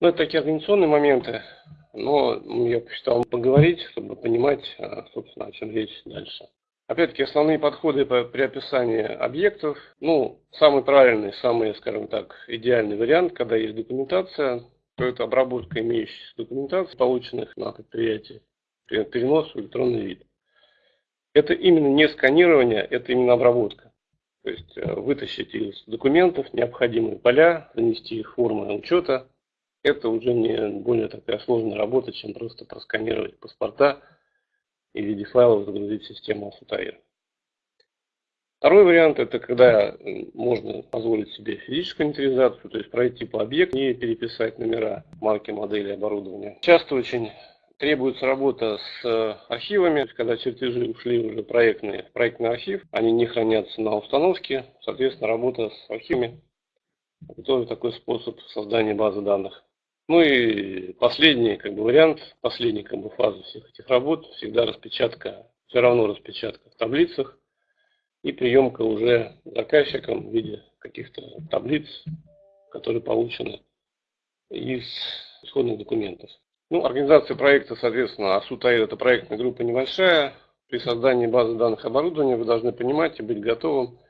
Ну, это такие организационные моменты, но я посчитал поговорить, чтобы понимать, а, собственно, о чем речь дальше. Опять-таки, основные подходы при описании объектов. Ну, самый правильный, самый, скажем так, идеальный вариант, когда есть документация, то это обработка имеющейся документации, полученных на предприятии, перенос в электронный вид. Это именно не сканирование, это именно обработка. То есть э, вытащить из документов необходимые поля, занести их в формы учета. Это уже не более такая сложная работа, чем просто просканировать паспорта и в виде файлов загрузить систему Асутаир. Второй вариант это когда можно позволить себе физическую инвентаризацию, то есть пройти по объекту и переписать номера, марки, модели, оборудования. Часто очень требуется работа с э, архивами, когда чертежи ушли уже проектные, в проектный архив, они не хранятся на установке, соответственно, работа с архивами – это тоже такой способ создания базы данных. Ну и последний как бы, вариант, последняя как бы, фаза всех этих работ, всегда распечатка, все равно распечатка в таблицах и приемка уже заказчиком в виде каких-то таблиц, которые получены из исходных документов. Ну, организация проекта, соответственно, АСУТАИД это проектная группа небольшая. При создании базы данных оборудования вы должны понимать и быть готовым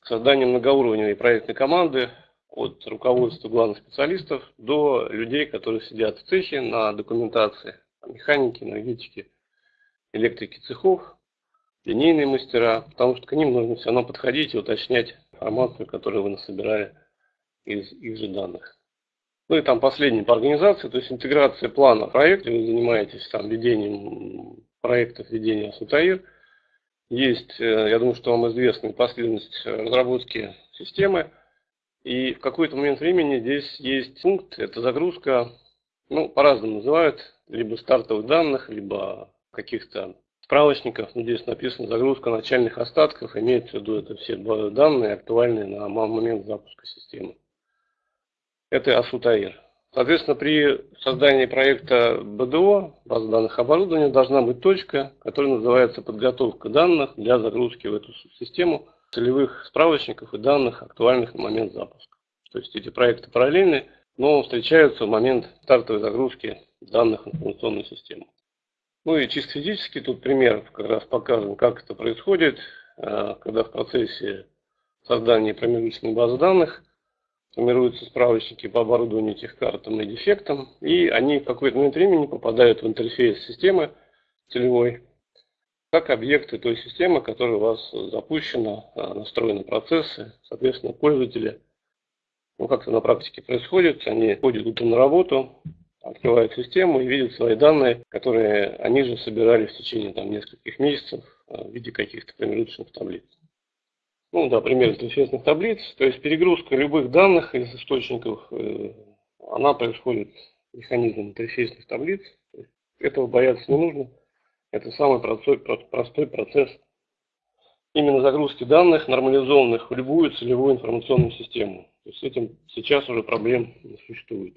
к созданию многоуровневой проектной команды от руководства главных специалистов до людей, которые сидят в цехе на документации, механики, энергетики, электрики цехов, линейные мастера, потому что к ним нужно все равно подходить и уточнять информацию, которую вы насобирали из их же данных. Ну и там последний по организации, то есть интеграция плана проекта, вы занимаетесь там ведением проектов ведения Сутаир. Есть, э, я думаю, что вам известна последовательность разработки системы. И в какой-то момент времени здесь есть пункт, это загрузка, ну, по-разному называют, либо стартовых данных, либо каких-то справочников. Ну, здесь написано загрузка начальных остатков, имеется в виду это все данные, актуальные на момент запуска системы это Асутаир. Соответственно, при создании проекта БДО, базы данных оборудования, должна быть точка, которая называется подготовка данных для загрузки в эту систему целевых справочников и данных, актуальных на момент запуска. То есть эти проекты параллельны, но встречаются в момент стартовой загрузки данных информационной системы. Ну и чисто физически тут пример как раз показан, как это происходит, э, когда в процессе создания промежуточной базы данных – формируются справочники по оборудованию этих картам и дефектам, и они в какой-то момент времени попадают в интерфейс системы целевой, как объекты той системы, которая у вас запущена, а, настроены процессы, соответственно, пользователи. Ну, как это на практике происходит, они ходят утром на работу, открывают систему и видят свои данные, которые они же собирали в течение там, нескольких месяцев а, в виде каких-то промежуточных таблиц ну да, пример интерфейсных таблиц, то есть перегрузка любых данных из источников, э, она происходит механизмом интерфейсных таблиц. Этого бояться не нужно. Это самый простой, простой процесс именно загрузки данных, нормализованных в любую целевую информационную систему. То есть с этим сейчас уже проблем не существует.